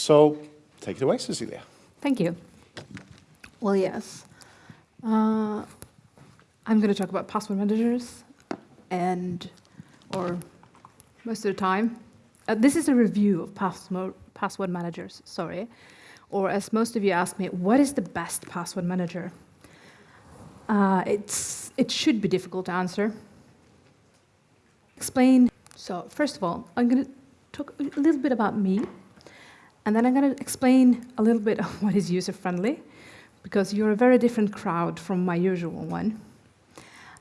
So take it away, Cecilia. Thank you. Well, yes. Uh, I'm going to talk about password managers and, or most of the time. Uh, this is a review of password, password managers, sorry. Or as most of you ask me, what is the best password manager? Uh, it's, it should be difficult to answer. Explain. So first of all, I'm going to talk a little bit about me, and then I'm going to explain a little bit of what is user-friendly, because you're a very different crowd from my usual one.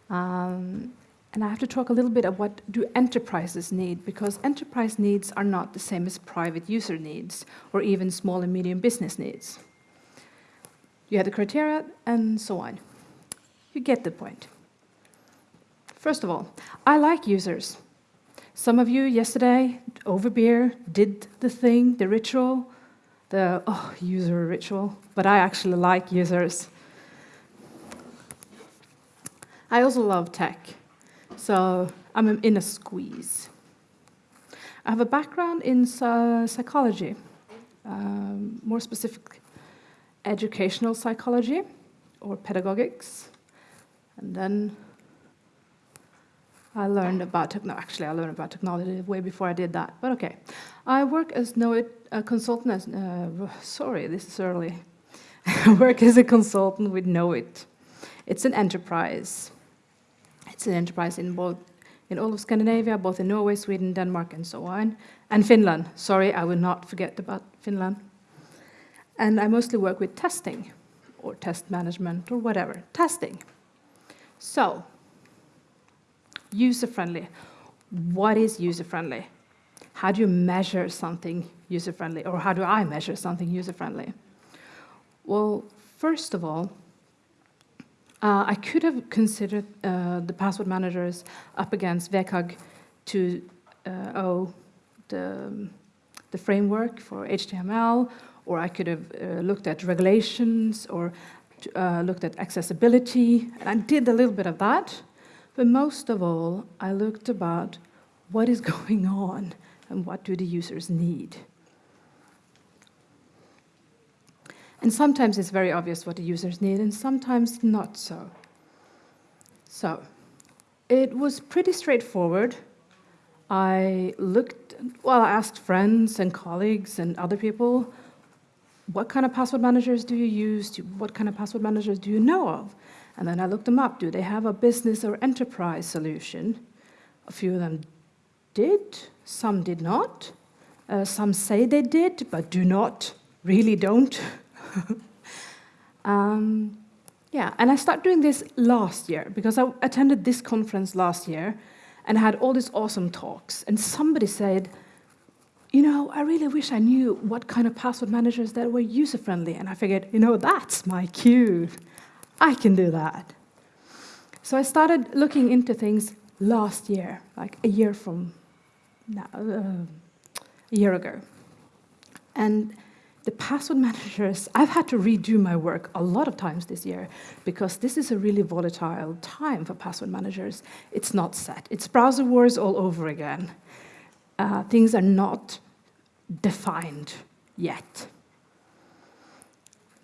Um, and I have to talk a little bit about what do enterprises need, because enterprise needs are not the same as private user needs, or even small and medium business needs. You have the criteria, and so on. You get the point. First of all, I like users. Some of you yesterday, over beer, did the thing, the ritual, the, oh, user ritual, but I actually like users. I also love tech, so I'm in a squeeze. I have a background in psychology, um, more specific, educational psychology or pedagogics. And then I learned about technology. Actually, I learned about technology way before I did that. But okay, I work as Knowit a consultant. As, uh, sorry, this is early. Work as a consultant with Knowit. It's an enterprise. It's an enterprise in both in all of Scandinavia, both in Norway, Sweden, Denmark, and so on, and Finland. Sorry, I will not forget about Finland. And I mostly work with testing, or test management, or whatever. Testing. So, user-friendly. What is user-friendly? How do you measure something user-friendly, or how do I measure something user-friendly? Well, first of all, uh, I could have considered uh, the password managers up against WCAG 2.0, uh, the, the framework for HTML, or I could have uh, looked at regulations or uh, looked at accessibility, and I did a little bit of that. But most of all, I looked about what is going on and what do the users need. And sometimes it's very obvious what the users need, and sometimes not so. So, it was pretty straightforward. I looked, well, I asked friends and colleagues and other people, what kind of password managers do you use? What kind of password managers do you know of? And then I looked them up. Do they have a business or enterprise solution? A few of them did, some did not. Uh, some say they did, but do not, really don't. um, yeah, and I started doing this last year because I attended this conference last year and had all these awesome talks. And somebody said, you know, I really wish I knew what kind of password managers that were user-friendly. And I figured, you know, that's my cue. I can do that. So I started looking into things last year, like a year from now, uh, a year ago. And the password managers, I've had to redo my work a lot of times this year because this is a really volatile time for password managers. It's not set. It's browser wars all over again. Uh, things are not defined yet.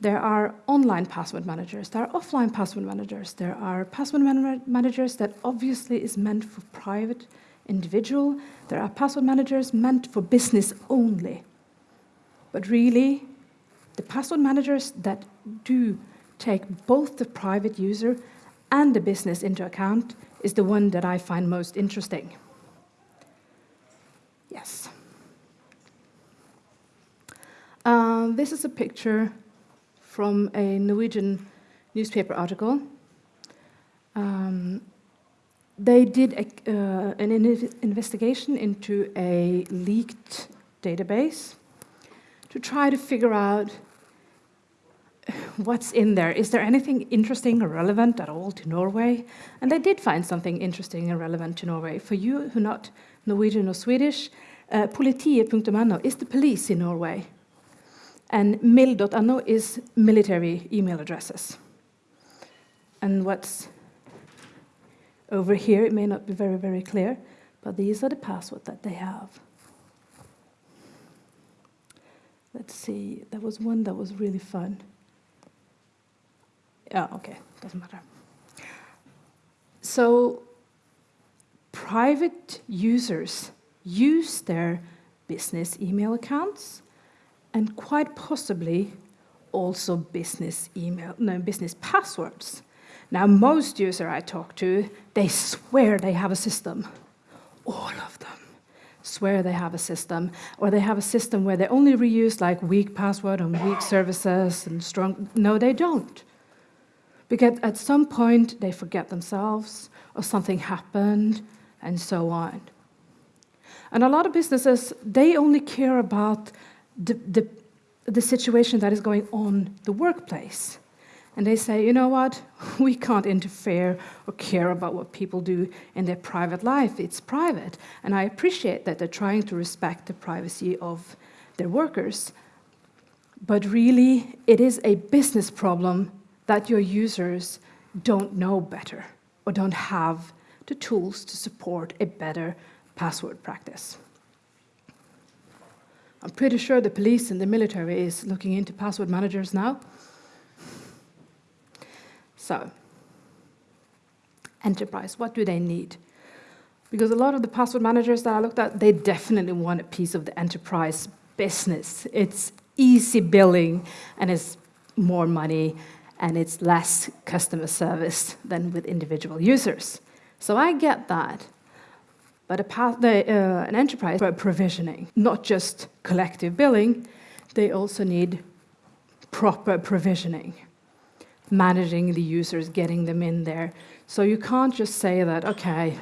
There are online password managers, there are offline password managers, there are password man managers that obviously is meant for private individual, there are password managers meant for business only. But really, the password managers that do take both the private user and the business into account is the one that I find most interesting. Yes. Uh, this is a picture from a Norwegian newspaper article. Um, they did a, uh, an in investigation into a leaked database to try to figure out what's in there. Is there anything interesting or relevant at all to Norway? And they did find something interesting and relevant to Norway. For you who are not Norwegian or Swedish, uh, politiet.no is the police in Norway. And mil.no is military email addresses. And what's over here, it may not be very, very clear, but these are the passwords that they have. let's see, there was one that was really fun. Yeah, okay, doesn't matter. So, private users use their business email accounts and quite possibly also business email, no, business passwords. Now, most users I talk to, they swear they have a system. All of them swear they have a system, or they have a system where they only reuse like weak password and weak services and strong. No, they don't. Because at some point they forget themselves, or something happened, and so on. And a lot of businesses, they only care about the, the, the situation that is going on the workplace. And they say, you know what, we can't interfere or care about what people do in their private life. It's private. And I appreciate that they're trying to respect the privacy of their workers. But really, it is a business problem that your users don't know better or don't have the tools to support a better password practice. I'm pretty sure the police and the military is looking into password managers now. So, enterprise, what do they need? Because a lot of the password managers that I looked at, they definitely want a piece of the enterprise business. It's easy billing and it's more money and it's less customer service than with individual users. So I get that. But a the, uh, an enterprise for provisioning, not just collective billing, they also need proper provisioning managing the users, getting them in there. So you can't just say that, okay,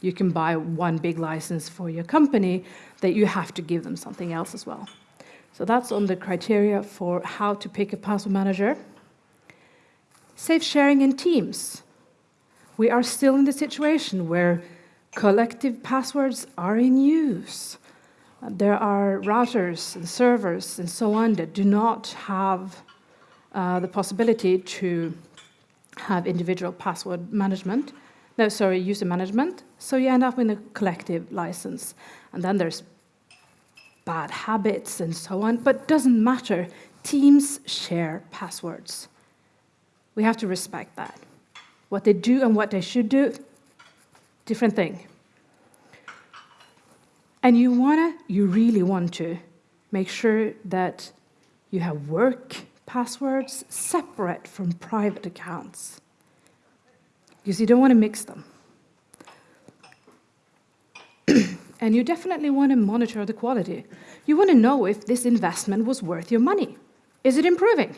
you can buy one big license for your company, that you have to give them something else as well. So that's on the criteria for how to pick a password manager. Safe sharing in teams. We are still in the situation where collective passwords are in use. There are routers and servers and so on that do not have uh, the possibility to have individual password management, no, sorry, user management. So you end up with a collective license. And then there's bad habits and so on, but doesn't matter. Teams share passwords. We have to respect that. What they do and what they should do, different thing. And you wanna, you really want to make sure that you have work passwords separate from private accounts because you don't want to mix them. and you definitely want to monitor the quality. You want to know if this investment was worth your money. Is it improving?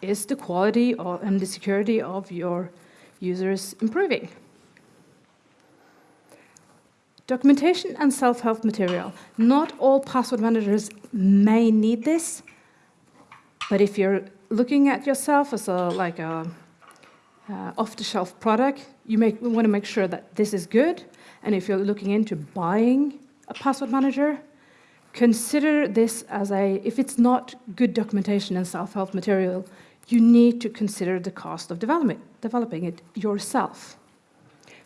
Is the quality and the security of your users improving? Documentation and self-help material. Not all password managers may need this, but if you're looking at yourself as a like a uh, off-the-shelf product, you want to make sure that this is good. And if you're looking into buying a password manager, consider this as a, if it's not good documentation and self-help material, you need to consider the cost of developing, developing it yourself.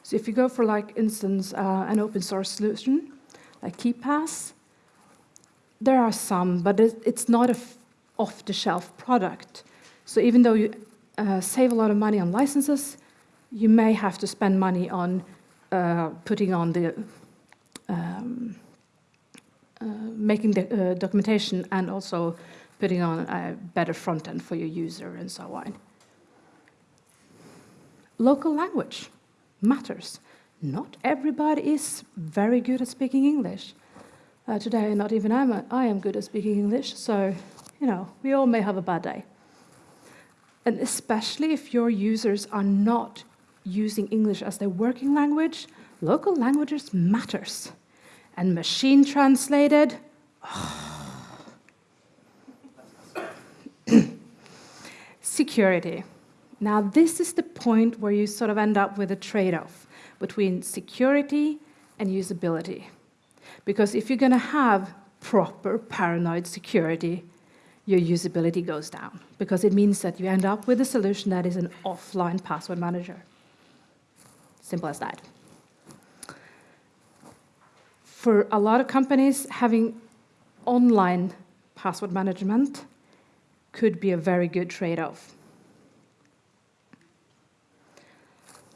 So if you go for, like, instance, uh, an open source solution, like KeePass, there are some, but it's not a off-the-shelf product. So even though you uh, save a lot of money on licenses, you may have to spend money on uh, putting on the um, uh, making the uh, documentation and also putting on a better front end for your user and so on. Local language matters. Not everybody is very good at speaking English. Uh, today, not even I'm a, I am good at speaking English, so you know, we all may have a bad day. And especially if your users are not using English as their working language, local languages matters. And machine translated, oh. security. Now, this is the point where you sort of end up with a trade-off between security and usability. Because if you're going to have proper paranoid security, your usability goes down because it means that you end up with a solution that is an offline password manager. Simple as that. For a lot of companies, having online password management could be a very good trade-off.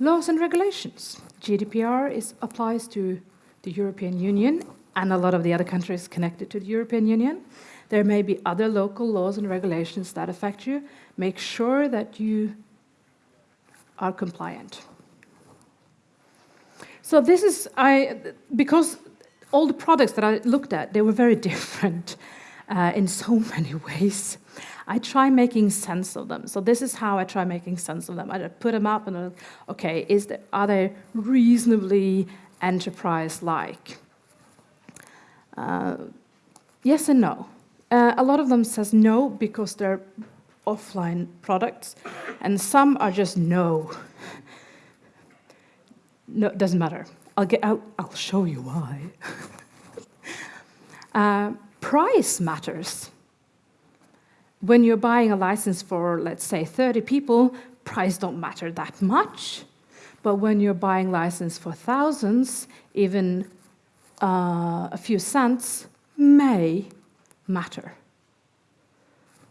Laws and regulations. GDPR is, applies to the European Union and a lot of the other countries connected to the European Union. There may be other local laws and regulations that affect you. Make sure that you are compliant. So this is, I, because all the products that I looked at, they were very different uh, in so many ways. I try making sense of them. So this is how I try making sense of them. I put them up and I'm, like, okay, is there, are they reasonably enterprise-like? Uh, yes and no. Uh, a lot of them says no because they're offline products, and some are just no. No, it doesn't matter. I'll, get, I'll, I'll show you why. uh, price matters. When you're buying a license for, let's say, 30 people, price don't matter that much. But when you're buying license for thousands, even uh, a few cents may matter.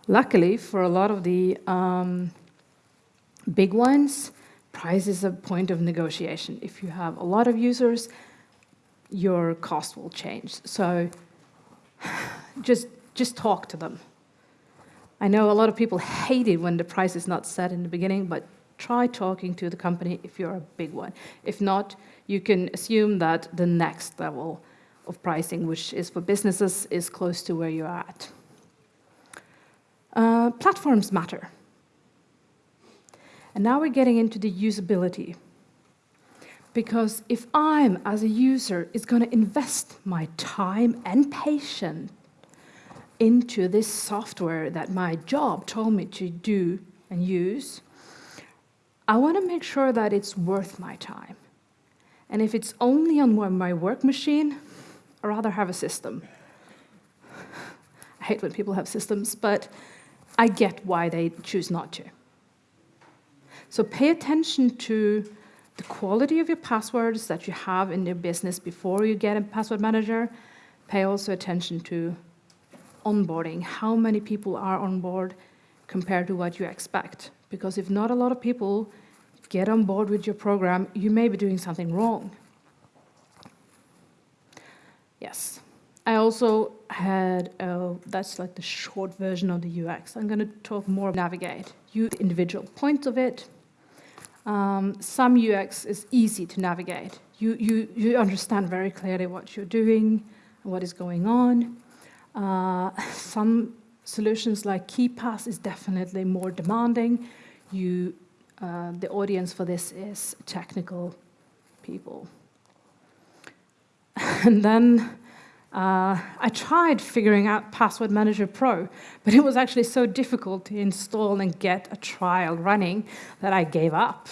Luckily, for a lot of the um, big ones, price is a point of negotiation. If you have a lot of users, your cost will change. So just, just talk to them. I know a lot of people hate it when the price is not set in the beginning, but try talking to the company if you're a big one. If not, you can assume that the next level of pricing, which is for businesses, is close to where you're at. Uh, platforms matter. And now we're getting into the usability. Because if I'm, as a user, is going to invest my time and patience into this software that my job told me to do and use, I want to make sure that it's worth my time. And if it's only on my work machine, I'd rather have a system. I hate when people have systems, but I get why they choose not to. So pay attention to the quality of your passwords that you have in your business before you get a password manager. Pay also attention to onboarding, how many people are on board compared to what you expect. Because if not a lot of people get on board with your program, you may be doing something wrong. Yes. I also had, uh, that's like the short version of the UX. I'm going to talk more about navigate. You individual points of it. Um, some UX is easy to navigate. You, you, you understand very clearly what you're doing, what is going on. Uh, some solutions like KeePass is definitely more demanding. You, uh, the audience for this is technical people. and then uh, I tried figuring out Password Manager Pro, but it was actually so difficult to install and get a trial running that I gave up.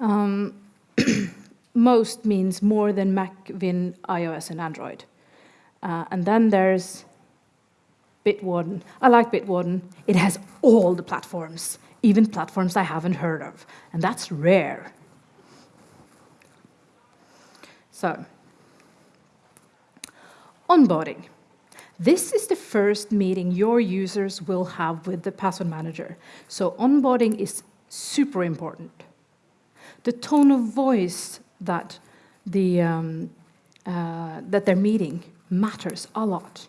Um, most means more than Mac, Win, iOS, and Android. Uh, and then there's Bitwarden. I like Bitwarden. It has all the platforms, even platforms I haven't heard of, and that's rare. So, onboarding. This is the first meeting your users will have with the password manager. So onboarding is super important. The tone of voice that, the, um, uh, that they're meeting matters a lot.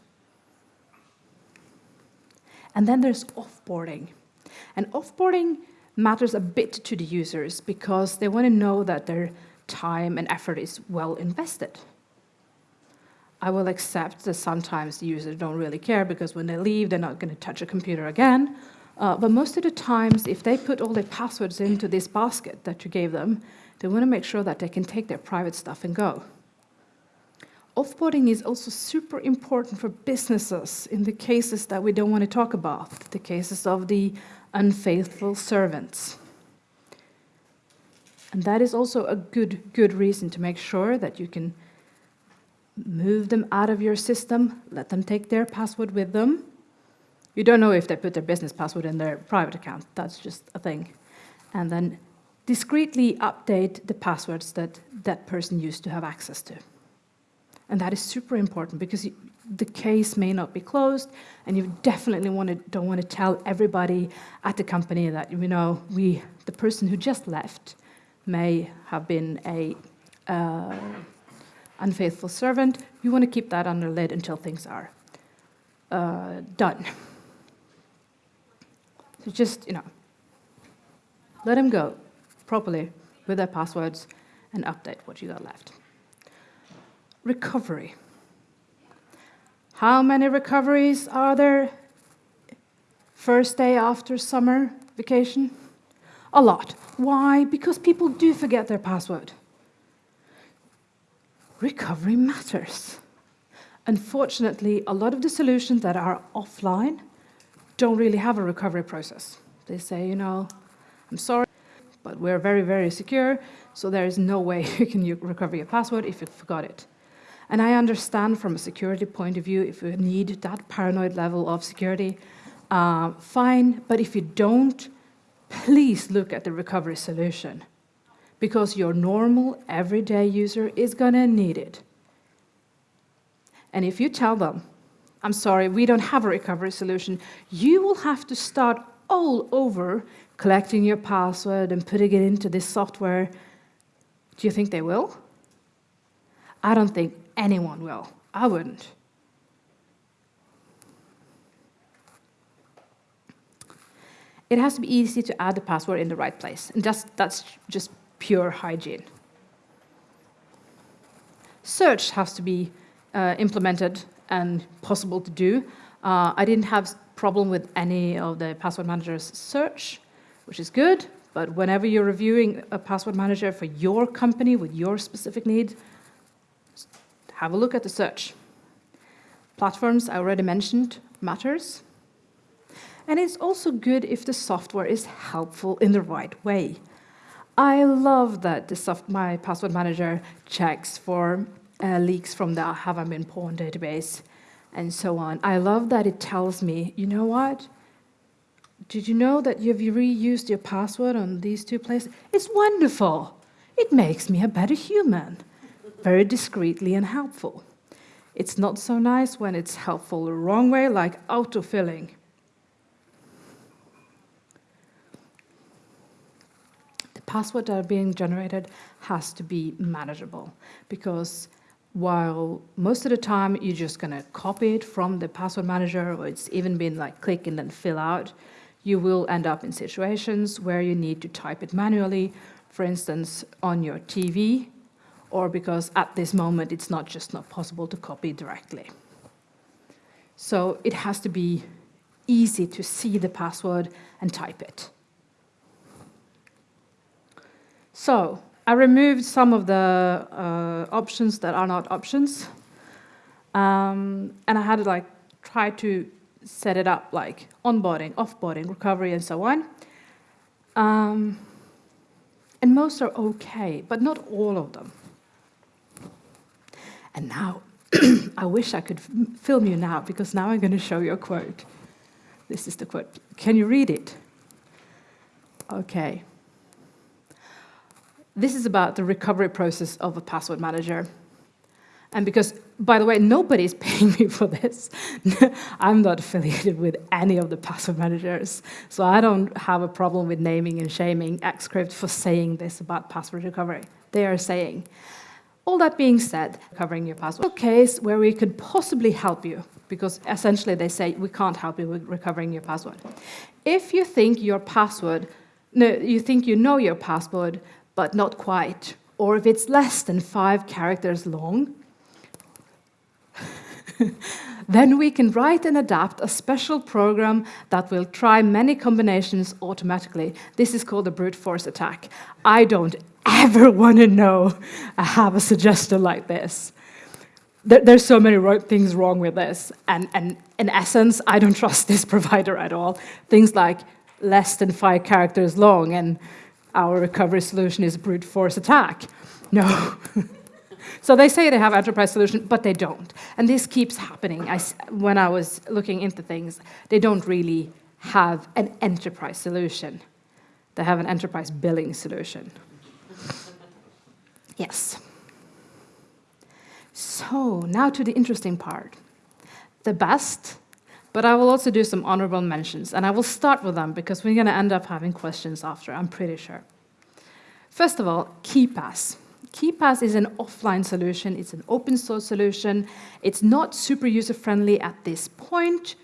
And then there's offboarding. And offboarding matters a bit to the users because they want to know that their time and effort is well invested. I will accept that sometimes the users don't really care because when they leave, they're not going to touch a computer again. Uh, but most of the times, if they put all their passwords into this basket that you gave them, they want to make sure that they can take their private stuff and go. Offboarding is also super important for businesses in the cases that we don't want to talk about, the cases of the unfaithful servants. And that is also a good, good reason to make sure that you can move them out of your system, let them take their password with them. You don't know if they put their business password in their private account, that's just a thing. And then discreetly update the passwords that that person used to have access to. And that is super important because the case may not be closed, and you definitely want to, don't want to tell everybody at the company that you know we, the person who just left, may have been a uh, unfaithful servant. You want to keep that under lid until things are uh, done. So just you know, let them go properly with their passwords and update what you got left. Recovery. How many recoveries are there first day after summer vacation? A lot. Why? Because people do forget their password. Recovery matters. Unfortunately, a lot of the solutions that are offline don't really have a recovery process. They say, you know, I'm sorry, but we're very, very secure, so there is no way you can recover your password if you forgot it. And I understand from a security point of view, if you need that paranoid level of security, uh, fine, but if you don't, please look at the recovery solution because your normal, everyday user is gonna need it. And if you tell them, I'm sorry, we don't have a recovery solution, you will have to start all over collecting your password and putting it into this software. Do you think they will? I don't think anyone will. I wouldn't. It has to be easy to add the password in the right place, and that's, that's just pure hygiene. Search has to be uh, implemented and possible to do. Uh, I didn't have problem with any of the password manager's search, which is good, but whenever you're reviewing a password manager for your company with your specific need, have a look at the search. Platforms I already mentioned matters. And it's also good if the software is helpful in the right way. I love that the soft, my password manager checks for uh, leaks from the Have I Been Pwned database and so on. I love that it tells me, you know what? Did you know that you've reused your password on these two places? It's wonderful. It makes me a better human very discreetly and helpful. It's not so nice when it's helpful the wrong way, like autofilling. The password that are being generated has to be manageable because while most of the time you're just going to copy it from the password manager or it's even been like click and then fill out, you will end up in situations where you need to type it manually, for instance, on your TV or because at this moment it's not just not possible to copy directly. So it has to be easy to see the password and type it. So I removed some of the uh, options that are not options. Um, and I had to like try to set it up like onboarding, offboarding, recovery, and so on. Um, and most are okay, but not all of them. And now, I wish I could film you now, because now I'm going to show you a quote. This is the quote. Can you read it? Okay. This is about the recovery process of a password manager. And because, by the way, nobody's paying me for this. I'm not affiliated with any of the password managers. So I don't have a problem with naming and shaming Xcrypt for saying this about password recovery. They are saying, all that being said, covering your password, case where we could possibly help you, because essentially they say we can't help you with recovering your password. If you think your password, no, you think you know your password, but not quite, or if it's less than five characters long, then we can write and adapt a special program that will try many combinations automatically. This is called a brute force attack. I don't ever want to know I have a suggestion like this. There, there's so many things wrong with this. And, and in essence, I don't trust this provider at all. Things like less than five characters long and our recovery solution is brute force attack. No. so they say they have enterprise solution, but they don't. And this keeps happening. I, when I was looking into things, they don't really have an enterprise solution. They have an enterprise billing solution. Yes. So now to the interesting part. the best, but I will also do some honorable mentions, and I will start with them because we're going to end up having questions after, I'm pretty sure. First of all, KeePass. KeePass is an offline solution, it's an open source solution, it's not super user-friendly at this point,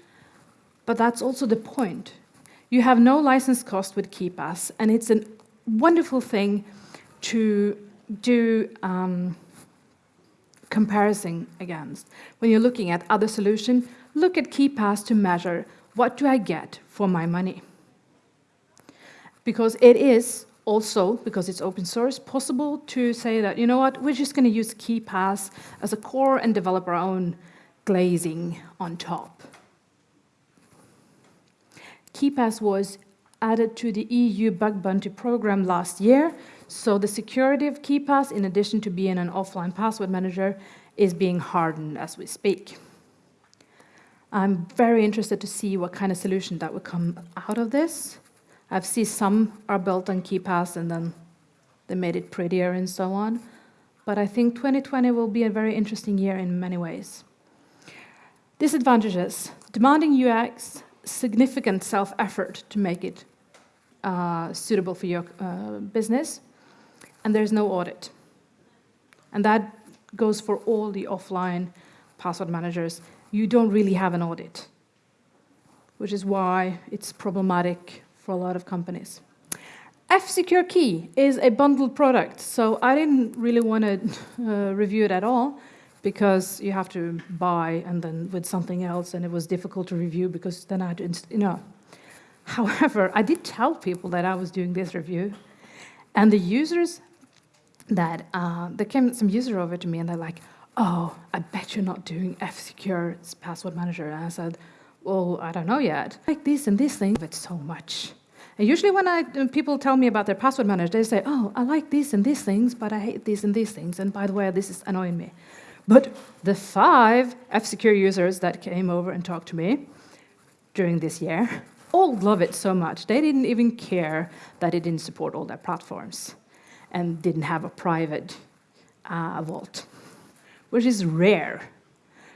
but that's also the point. You have no license cost with KeePass, and it's a wonderful thing to do um, comparison against. When you're looking at other solutions, look at KeePass to measure what do I get for my money. Because it is also, because it's open source, possible to say that, you know what, we're just going to use KeePass as a core and develop our own glazing on top. KeePass was added to the EU bug bounty program last year, so the security of KeePass, in addition to being an offline password manager, is being hardened as we speak. I'm very interested to see what kind of solution that would come out of this. I've seen some are built on KeePass and then they made it prettier and so on. But I think 2020 will be a very interesting year in many ways. Disadvantages, demanding UX, significant self-effort to make it uh, suitable for your uh, business, and there's no audit. And that goes for all the offline password managers. You don't really have an audit, which is why it's problematic for a lot of companies. F-Secure Key is a bundled product, so I didn't really want to uh, review it at all because you have to buy and then with something else, and it was difficult to review because then I had to, you know. However, I did tell people that I was doing this review, and the users that, uh, there came some user over to me and they're like, oh, I bet you're not doing F-Secure Password Manager. And I said, well, I don't know yet. Like this and this thing, it's so much. And usually when I, people tell me about their password manager, they say, oh, I like these and these things, but I hate these and these things. And by the way, this is annoying me. But the five F-Secure users that came over and talked to me during this year all love it so much. They didn't even care that it didn't support all their platforms and didn't have a private uh, vault, which is rare.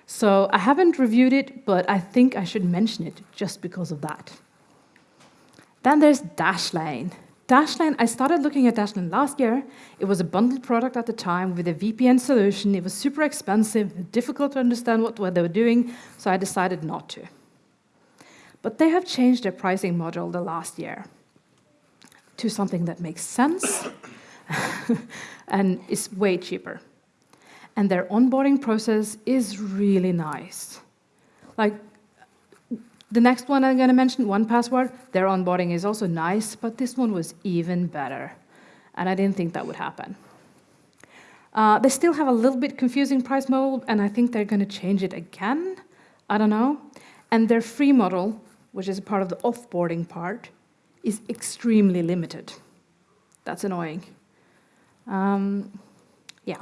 So I haven't reviewed it, but I think I should mention it just because of that. Then there's Dashlane. Dashlane, I started looking at Dashlane last year. It was a bundled product at the time with a VPN solution. It was super expensive, difficult to understand what, what they were doing, so I decided not to. But they have changed their pricing model the last year to something that makes sense and it's way cheaper and their onboarding process is really nice. Like the next one I'm going to mention, 1Password, their onboarding is also nice, but this one was even better. And I didn't think that would happen. Uh, they still have a little bit confusing price model, and I think they're going to change it again. I don't know. And their free model, which is a part of the offboarding part, is extremely limited. That's annoying. Um, yeah.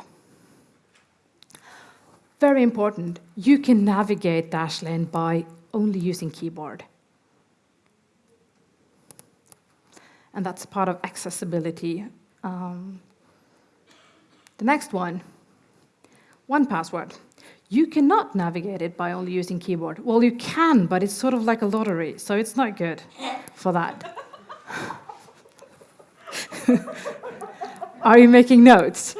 Very important, you can navigate Dashlane by only using keyboard. And that's part of accessibility. Um, the next one, 1Password. You cannot navigate it by only using keyboard. Well, you can, but it's sort of like a lottery, so it's not good for that. Are you making notes?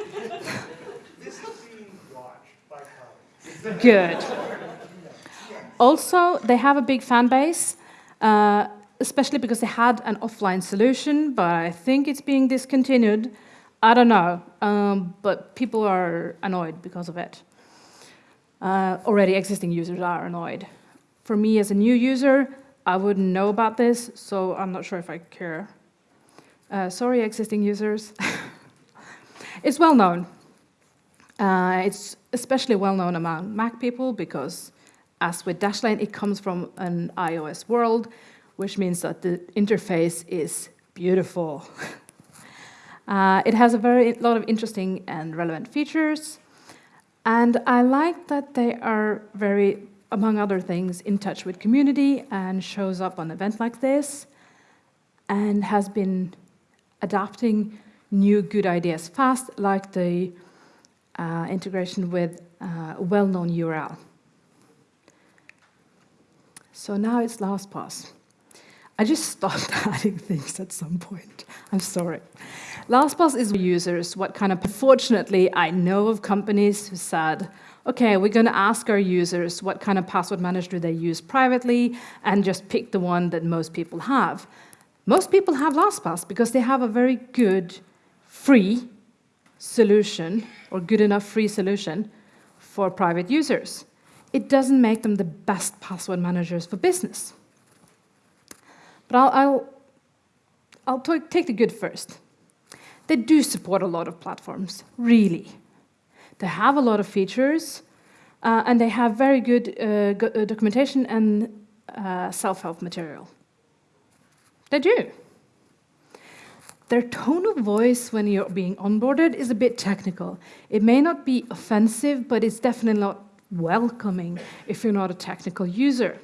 Good. Also, they have a big fan base, uh, especially because they had an offline solution, but I think it's being discontinued. I don't know, um, but people are annoyed because of it. Uh, already existing users are annoyed. For me as a new user, I wouldn't know about this, so I'm not sure if I care. Uh, sorry, existing users. it's well known. Uh, it's especially well known among Mac people because, as with Dashlane, it comes from an iOS world, which means that the interface is beautiful. uh, it has a very lot of interesting and relevant features, and I like that they are very, among other things, in touch with community and shows up on events like this, and has been adopting new good ideas fast, like the uh, integration with uh, well-known URL. So now it's LastPass. I just stopped adding things at some point. I'm sorry. LastPass is for users what kind of, fortunately, I know of companies who said, okay, we're going to ask our users what kind of password manager they use privately and just pick the one that most people have. Most people have LastPass because they have a very good free solution or good enough free solution for private users. It doesn't make them the best password managers for business. But I'll, I'll, I'll take the good first. They do support a lot of platforms, really. They have a lot of features, uh, and they have very good uh, uh, documentation and uh, self-help material. They do. Their tone of voice when you're being onboarded is a bit technical. It may not be offensive, but it's definitely not welcoming if you're not a technical user.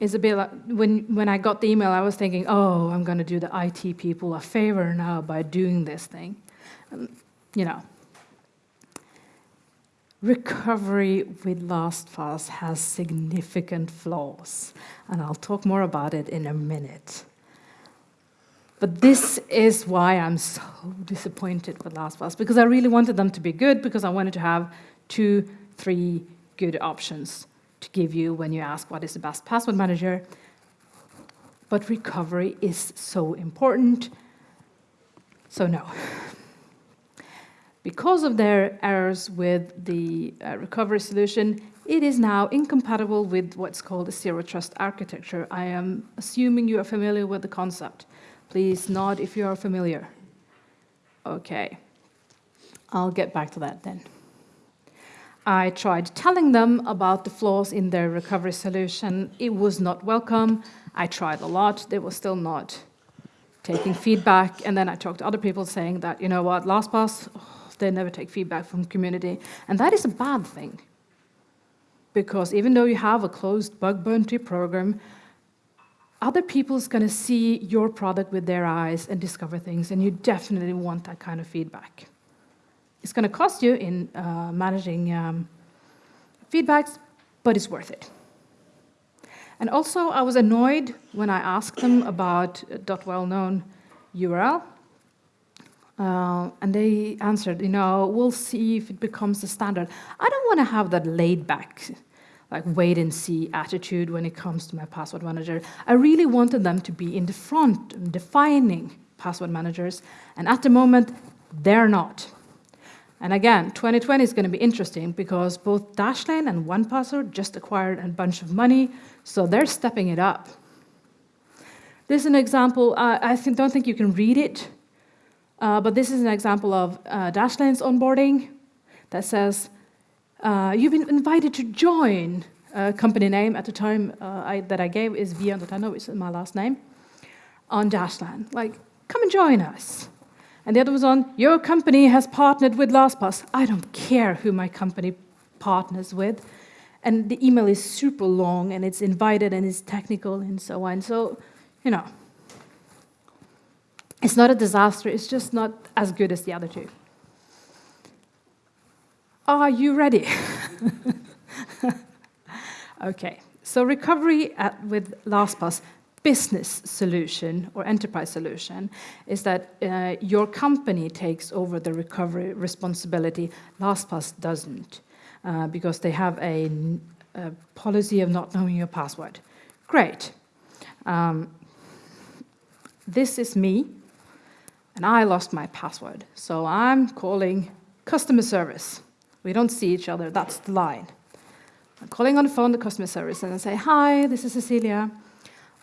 It's a bit like when, when I got the email, I was thinking, oh, I'm going to do the IT people a favor now by doing this thing. Um, you know. Recovery with LastPass has significant flaws, and I'll talk more about it in a minute. But this is why I'm so disappointed with LastPass, because I really wanted them to be good, because I wanted to have two, three good options to give you when you ask what is the best password manager. But recovery is so important, so no. Because of their errors with the uh, recovery solution, it is now incompatible with what's called a zero trust architecture. I am assuming you are familiar with the concept. Please nod if you are familiar. Okay, I'll get back to that then. I tried telling them about the flaws in their recovery solution. It was not welcome. I tried a lot. They were still not taking feedback. And then I talked to other people saying that, you know what, LastPass, oh, they never take feedback from community. And that is a bad thing. Because even though you have a closed bug bounty program, other people's going to see your product with their eyes and discover things, and you definitely want that kind of feedback. It's going to cost you in uh, managing um, feedbacks, but it's worth it. And also, I was annoyed when I asked them about .well-known URL. Uh, and they answered, you know, we'll see if it becomes the standard. I don't want to have that laid-back, like wait-and-see attitude when it comes to my password manager. I really wanted them to be in the front, defining password managers, and at the moment, they're not. And again, 2020 is going to be interesting because both Dashlane and 1Password just acquired a bunch of money, so they're stepping it up. This is an example, uh, I think, don't think you can read it, uh, but this is an example of uh, Dashlane's onboarding that says, uh, you've been invited to join a company name at the time uh, I, that I gave is Vian.no, which is my last name, on Dashlane. Like, come and join us. And the other was on, your company has partnered with LastPass. I don't care who my company partners with. And the email is super long and it's invited and it's technical and so on. So, you know, it's not a disaster, it's just not as good as the other two. Are you ready? okay, so recovery at, with LastPass business solution or enterprise solution is that uh, your company takes over the recovery responsibility. LastPass doesn't uh, because they have a, a, policy of not knowing your password. Great. Um, this is me, and I lost my password. So I'm calling customer service. We don't see each other, that's the line. I'm calling on the phone the customer service and I say, hi, this is Cecilia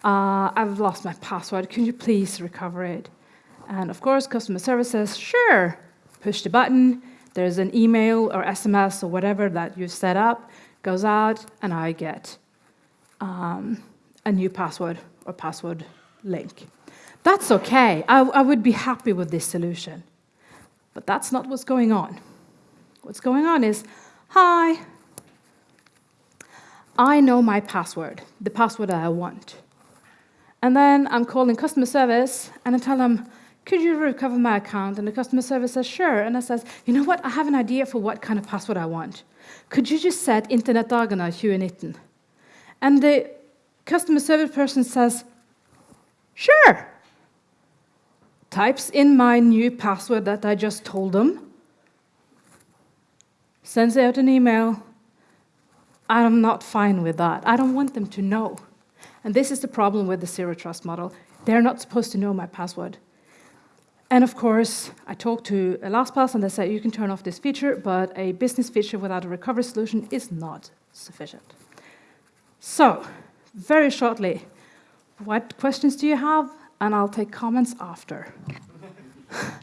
uh, I've lost my password, can you please recover it? And of course, customer service says, sure, push the button, there's an email or SMS or whatever that you set up, goes out, and I get um, a new password or password link. That's okay, I, I would be happy with this solution. But that's not what's going on. What's going on is, hi, I know my password, the password that I want. And then I'm calling customer service and I tell them, could you recover my account? And the customer service says, sure. And I says, you know what, I have an idea for what kind of password I want. Could you just set internet Internettdagene 2019? And the customer service person says, Sure. Types in my new password that I just told them, sends out an email. I'm not fine with that. I don't want them to know. And this is the problem with the zero trust model. They're not supposed to know my password. And of course, I talked to LastPass and they said you can turn off this feature, but a business feature without a recovery solution is not sufficient. So, very shortly, what questions do you have? And I'll take comments after.